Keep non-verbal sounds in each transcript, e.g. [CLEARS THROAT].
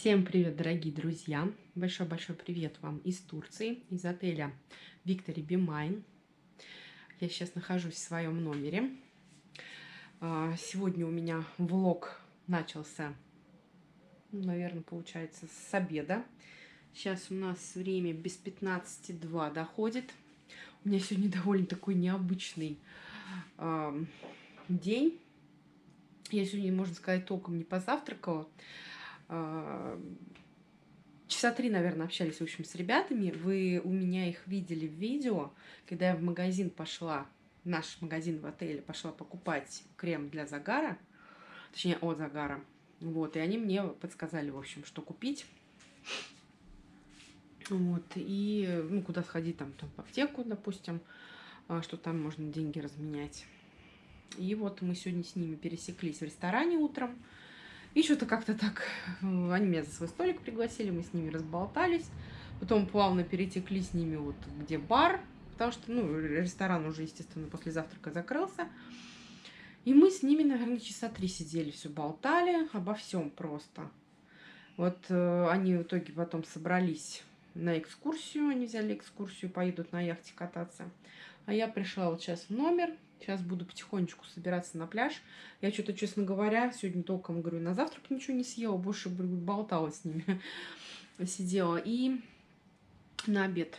Всем привет, дорогие друзья! Большой-большой привет вам из Турции, из отеля Victory Be Mine. Я сейчас нахожусь в своем номере. А, сегодня у меня влог начался, ну, наверное, получается, с обеда. Сейчас у нас время без 15.2 доходит. У меня сегодня [LAUGHS] довольно такой необычный э, день. Я сегодня, можно сказать, толком не позавтракала. А, часа три, наверное, общались, в общем, с ребятами. Вы у меня их видели в видео, когда я в магазин пошла, наш магазин в отеле, пошла покупать крем для загара, точнее, от загара. Вот, и они мне подсказали, в общем, что купить. Вот, и, ну, куда сходить, там, там, в аптеку, допустим, а, что там можно деньги разменять. И вот мы сегодня с ними пересеклись в ресторане утром. И что-то как-то так, они меня за свой столик пригласили, мы с ними разболтались. Потом плавно перетекли с ними вот где бар, потому что, ну, ресторан уже, естественно, после завтрака закрылся. И мы с ними, наверное, часа три сидели, все болтали обо всем просто. Вот э, они в итоге потом собрались на экскурсию, они взяли экскурсию, поедут на яхте кататься. А я пришла вот сейчас в номер, Сейчас буду потихонечку собираться на пляж. Я что-то, честно говоря, сегодня толком, говорю, на завтрак ничего не съела, больше болтала с ними. [LAUGHS] Сидела. И на обед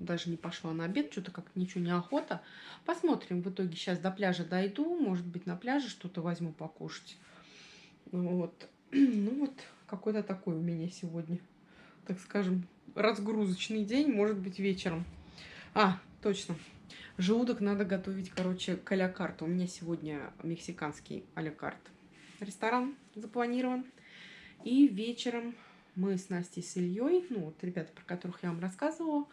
даже не пошла на обед, что-то как ничего не охота. Посмотрим, в итоге сейчас до пляжа дойду, может быть, на пляже что-то возьму покушать. Вот. [CLEARS THROAT] Ну вот, какой-то такой у меня сегодня, так скажем, разгрузочный день, может быть, вечером. А, точно, Желудок надо готовить, короче, к алякарту. У меня сегодня мексиканский алякарт. Ресторан запланирован. И вечером мы с Настей с Ильей, ну вот ребята, про которых я вам рассказывала,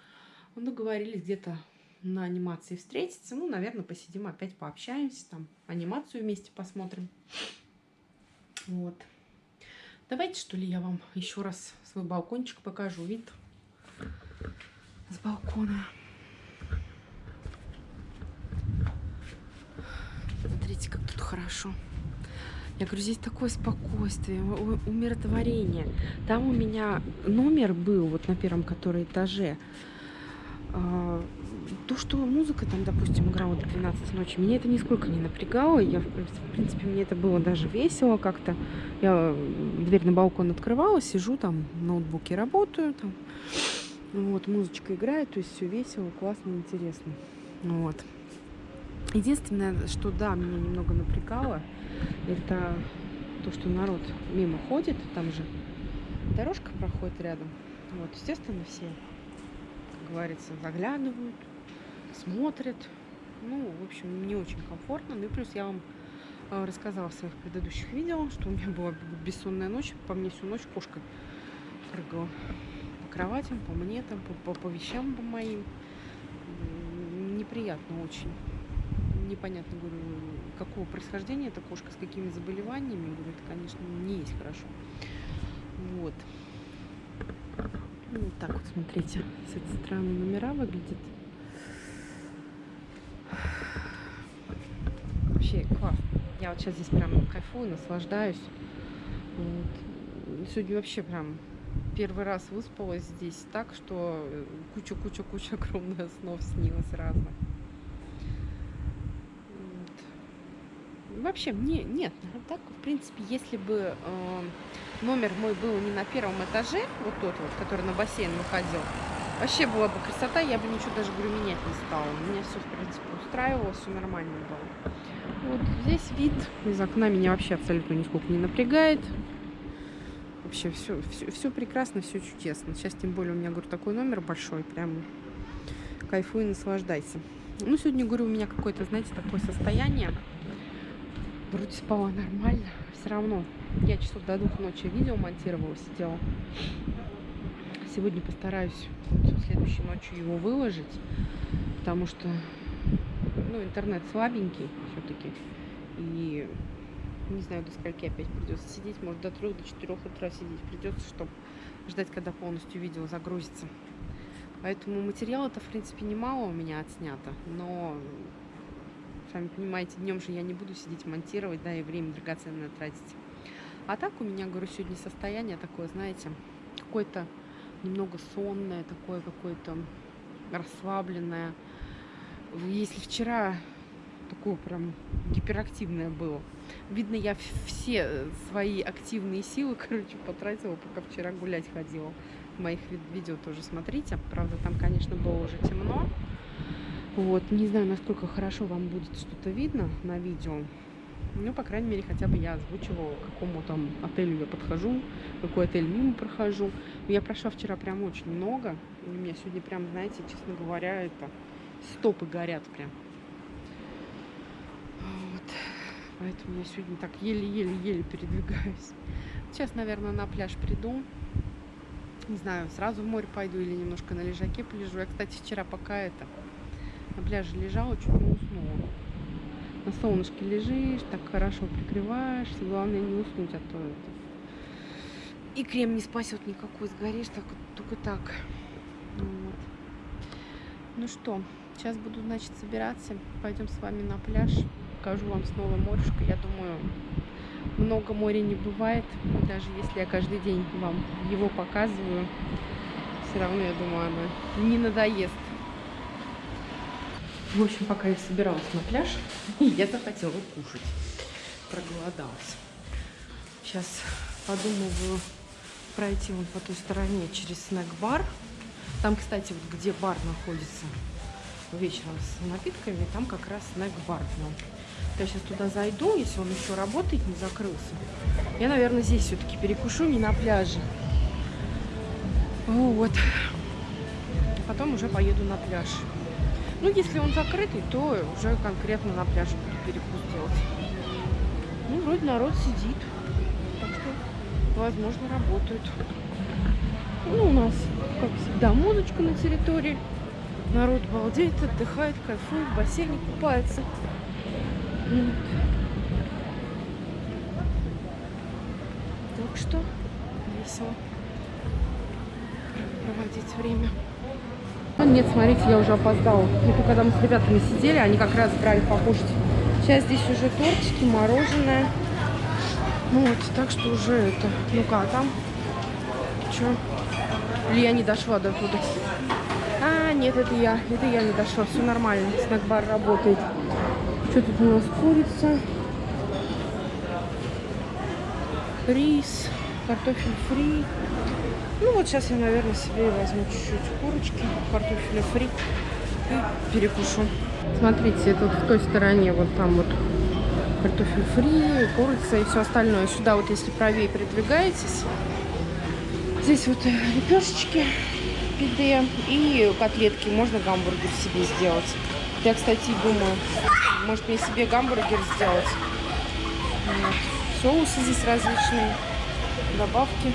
договорились где-то на анимации встретиться. Ну, наверное, посидим опять, пообщаемся, там анимацию вместе посмотрим. Вот. Давайте, что ли, я вам еще раз свой балкончик покажу. Вид с балкона. Смотрите, как тут хорошо. Я говорю, здесь такое спокойствие, умиротворение. Там у меня номер был, вот на первом который этаже. А, то, что музыка там, допустим, играла до 12 ночи, меня это нисколько не напрягало. Я, в принципе, мне это было даже весело как-то. Я дверь на балкон открывала, сижу там, в ноутбуке работаю, там, вот, музычка играет, то есть все весело, классно, интересно. Вот. Единственное, что да, меня немного напрягало, это то, что народ мимо ходит, там же дорожка проходит рядом. Вот, естественно, все, как говорится, заглядывают, смотрят. Ну, в общем, не очень комфортно. Ну и плюс я вам э, рассказала в своих предыдущих видео, что у меня была бессонная ночь. По мне всю ночь кошка прыгала по кроватям, по мне, там, по, по, по вещам по моим. Неприятно очень непонятно, говорю, какого происхождения эта кошка, с какими заболеваниями. Говорю, это, конечно, не есть хорошо. Вот. Ну, вот так вот, смотрите, с этой стороны номера выглядит. Вообще классно. Я вот сейчас здесь прям кайфую, наслаждаюсь. Вот. Сегодня вообще прям первый раз выспалась здесь так, что куча-куча-куча [LAUGHS] огромных снов снилось разных. Вообще мне нет. Так, в принципе, если бы э, номер мой был не на первом этаже, вот тот вот, который на бассейн выходил, вообще была бы красота, я бы ничего даже, говорю, менять не стала. Меня все, в принципе, устраивало, все нормально было. Вот здесь вид из окна меня вообще абсолютно нисколько не напрягает. Вообще все, все, все прекрасно, все чудесно. Сейчас тем более у меня, говорю, такой номер большой, прям кайфуй наслаждайся. Ну, сегодня, говорю, у меня какое-то, знаете, такое состояние Вроде спала нормально, все равно. Я часов до двух ночи видео монтировала, сидела. Сегодня постараюсь вот, следующей ночью его выложить, потому что ну, интернет слабенький все-таки. И не знаю, до скольки опять придется сидеть. Может, до трех, до четырех утра сидеть придется, чтобы ждать, когда полностью видео загрузится. Поэтому материала-то, в принципе, немало у меня отснято, но Сами понимаете, днем же я не буду сидеть монтировать, да, и время драгоценное тратить. А так у меня, говорю, сегодня состояние такое, знаете, какое-то немного сонное, такое какое-то расслабленное. Если вчера такое прям гиперактивное было, видно, я все свои активные силы, [LAUGHS] короче, потратила, пока вчера гулять ходила. Моих видео тоже смотрите. Правда, там, конечно, было уже темно. Вот, не знаю, насколько хорошо вам будет что-то видно на видео. Ну, по крайней мере, хотя бы я озвучивала, к какому там отелю я подхожу, какой отель мимо прохожу. Я прошла вчера прям очень много. У меня сегодня прям, знаете, честно говоря, это стопы горят прям. Вот. Поэтому я сегодня так еле-еле-еле передвигаюсь. Сейчас, наверное, на пляж приду. Не знаю, сразу в море пойду или немножко на лежаке полежу. Я, кстати, вчера пока это на пляже лежала, чуть не уснула на солнышке лежишь, так хорошо прикрываешься. Главное не уснуть, а то это... И крем не спасет никакой, сгоришь так, только так. Вот. Ну что, сейчас буду, значит, собираться. Пойдем с вами на пляж. Покажу вам снова морюшко. Я думаю, много моря не бывает. Даже если я каждый день вам его показываю, все равно, я думаю, оно не надоест. В общем, пока я собиралась на пляж, [LAUGHS] я захотела кушать. Проголодалась. Сейчас подумываю пройти вон по той стороне через снэк-бар. Там, кстати, вот где бар находится вечером с напитками, там как раз снэк-бар. Я сейчас туда зайду, если он еще работает, не закрылся. Я, наверное, здесь все-таки перекушу, не на пляже. Вот. Потом уже поеду на пляж. Ну, если он закрытый, то уже конкретно на пляже буду перекус делать. Ну, вроде народ сидит. Так что, возможно, работают. Ну, у нас, как всегда, музычка на территории. Народ балдеет, отдыхает, кайфует, в бассейне купается. Так что весело проводить время. Нет, смотрите, я уже опоздала. Это когда мы с ребятами сидели, они как раз брали покушать. Сейчас здесь уже тортики, мороженое. Ну вот, так что уже это... Ну-ка, а там? Че? Или я не дошла до туда? А, нет, это я. Это я не дошла. Все нормально. Снэк-бар работает. Что тут у нас? Курица. Рис. Картофель фри. Ну вот сейчас я, наверное, себе возьму чуть-чуть курочки, картофеля фри и перекушу. Смотрите, тут в той стороне вот там вот картофель фри, курица и все остальное. Сюда вот если правее передвигаетесь, здесь вот лепешечки, пиде и котлетки. Можно гамбургер себе сделать. Я, кстати, думаю, может мне себе гамбургер сделать. Вот. Соусы здесь различные, добавки.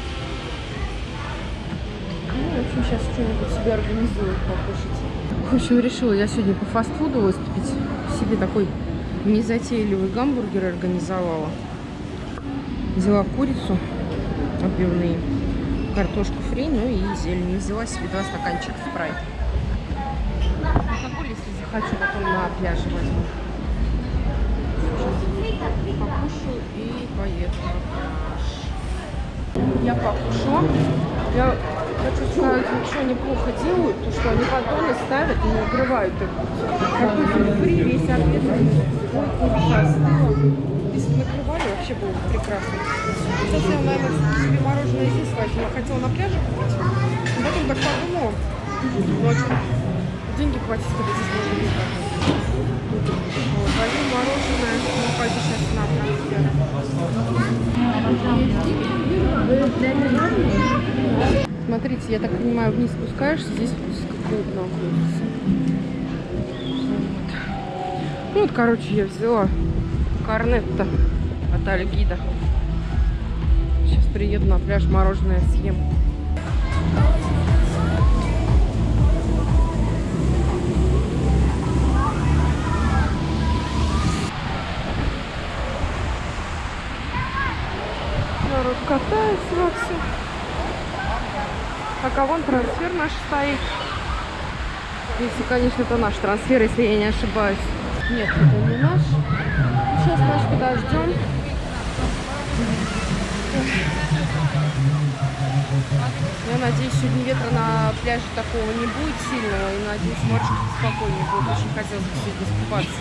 В общем, сейчас что-нибудь себе организую покушать. В общем, решила я сегодня по фастфуду выступить. Себе такой незатейливый гамбургер организовала. Взяла курицу отбивные, картошку фри, ну и зелень. Взяла себе два стаканчика спрайт. Алкоголь, если захочу, потом на пляже возьму. Сейчас покушаю и поеду на пляж. Я покушала. Я хочу сказать, ничего неплохо делают, то что они батоны ставят и не укрывают их. Картофель фри, весь обед, ой, остыла. Если бы накрывали, вообще было бы прекрасно. Сейчас я, наверное, себе мороженое здесь возьму. Я хотела на пляже купить, потом так подумала, ночью деньги хватит, когда здесь можно не вот, возьму мороженое, ну, пойду сейчас на трансфер. Смотрите, я так понимаю, вниз спускаешься, здесь клуб находится. Вот. Ну вот, короче, я взяла корнетто от Альгида. Сейчас приеду на пляж, мороженое съем. А вон трансфер наш стоит. Если, конечно, это наш трансфер, если я не ошибаюсь. Нет, это не наш. Сейчас наш подождем. Я надеюсь, сегодня ветра на пляже такого не будет сильного. И надеюсь, морочка спокойнее будет. Очень хотелось бы сегодня искупаться.